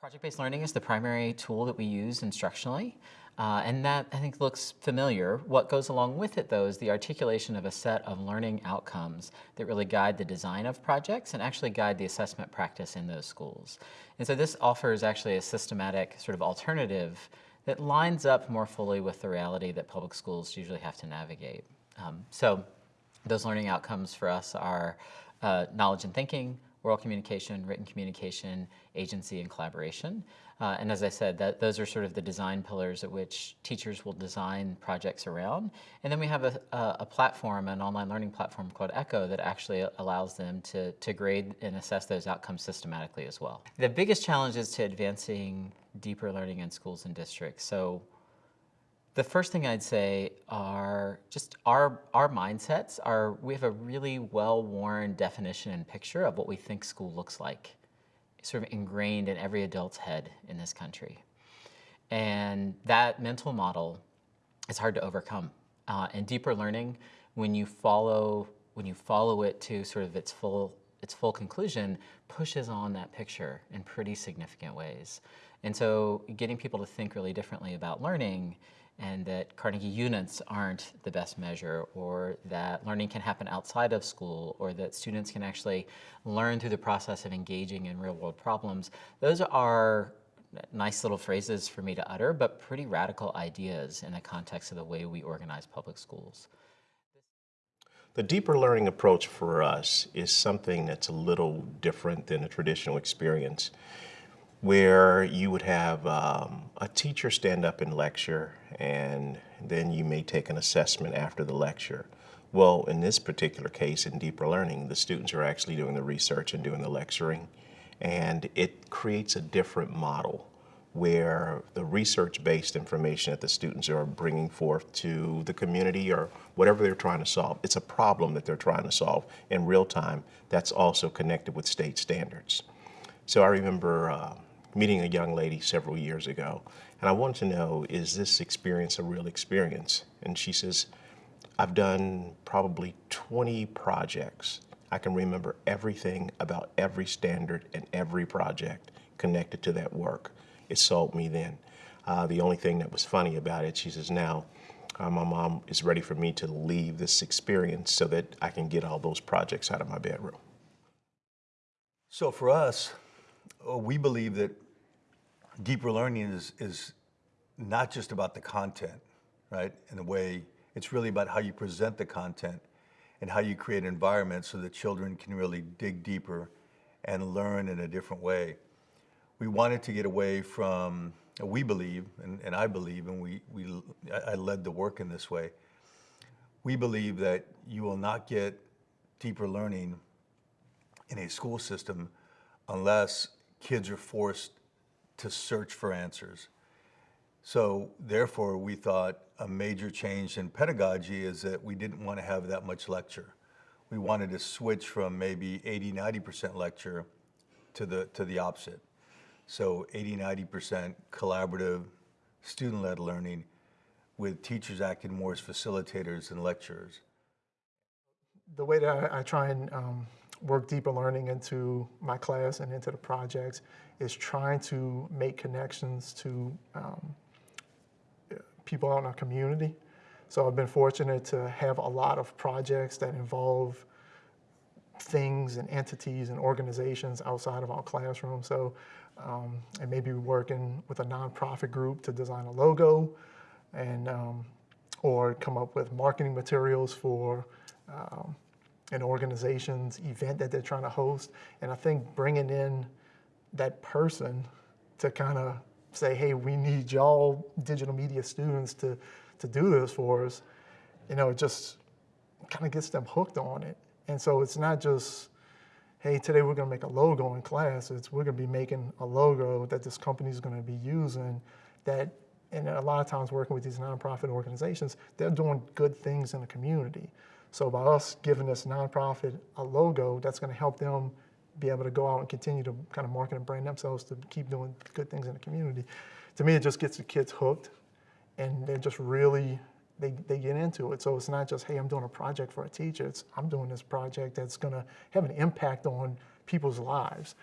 Project-based learning is the primary tool that we use instructionally, uh, and that I think looks familiar. What goes along with it though is the articulation of a set of learning outcomes that really guide the design of projects and actually guide the assessment practice in those schools. And so this offers actually a systematic sort of alternative that lines up more fully with the reality that public schools usually have to navigate. Um, so those learning outcomes for us are uh, knowledge and thinking, oral communication, written communication, agency, and collaboration. Uh, and as I said, that those are sort of the design pillars at which teachers will design projects around. And then we have a, a, a platform, an online learning platform called Echo that actually allows them to, to grade and assess those outcomes systematically as well. The biggest challenge is to advancing deeper learning in schools and districts. So the first thing I'd say are just our, our mindsets are, we have a really well-worn definition and picture of what we think school looks like, sort of ingrained in every adult's head in this country. And that mental model is hard to overcome. Uh, and deeper learning, when you follow when you follow it to sort of its full its full conclusion, pushes on that picture in pretty significant ways. And so getting people to think really differently about learning and that Carnegie units aren't the best measure or that learning can happen outside of school or that students can actually learn through the process of engaging in real world problems. Those are nice little phrases for me to utter, but pretty radical ideas in the context of the way we organize public schools. The deeper learning approach for us is something that's a little different than a traditional experience where you would have um, a teacher stand up and lecture and then you may take an assessment after the lecture. Well, in this particular case, in deeper learning, the students are actually doing the research and doing the lecturing and it creates a different model where the research-based information that the students are bringing forth to the community or whatever they're trying to solve, it's a problem that they're trying to solve in real time that's also connected with state standards. So I remember uh, meeting a young lady several years ago, and I wanted to know, is this experience a real experience? And she says, I've done probably 20 projects. I can remember everything about every standard and every project connected to that work. It sold me then. Uh, the only thing that was funny about it, she says, now uh, my mom is ready for me to leave this experience so that I can get all those projects out of my bedroom. So for us, uh, we believe that deeper learning is, is not just about the content, right? In a way, it's really about how you present the content and how you create an environment so that children can really dig deeper and learn in a different way. We wanted to get away from, we believe, and, and I believe, and we, we, I led the work in this way, we believe that you will not get deeper learning in a school system unless kids are forced to search for answers. So therefore, we thought a major change in pedagogy is that we didn't want to have that much lecture. We wanted to switch from maybe 80, 90% lecture to the, to the opposite. So 80, 90% collaborative, student-led learning with teachers acting more as facilitators and lecturers. The way that I, I try and um, work deeper learning into my class and into the projects is trying to make connections to um, people out in our community. So I've been fortunate to have a lot of projects that involve things and entities and organizations outside of our classroom. So um, may be working with a nonprofit group to design a logo and um, or come up with marketing materials for um, an organization's event that they're trying to host. And I think bringing in that person to kind of say, hey, we need y'all digital media students to, to do this for us, you know, it just kind of gets them hooked on it. And so it's not just, hey, today we're gonna make a logo in class, it's we're gonna be making a logo that this company is gonna be using that, and a lot of times working with these nonprofit organizations, they're doing good things in the community. So by us giving this nonprofit a logo, that's going to help them be able to go out and continue to kind of market and brand themselves to keep doing good things in the community. To me, it just gets the kids hooked and they're just really, they, they get into it. So it's not just, hey, I'm doing a project for a teacher. It's, I'm doing this project that's going to have an impact on people's lives.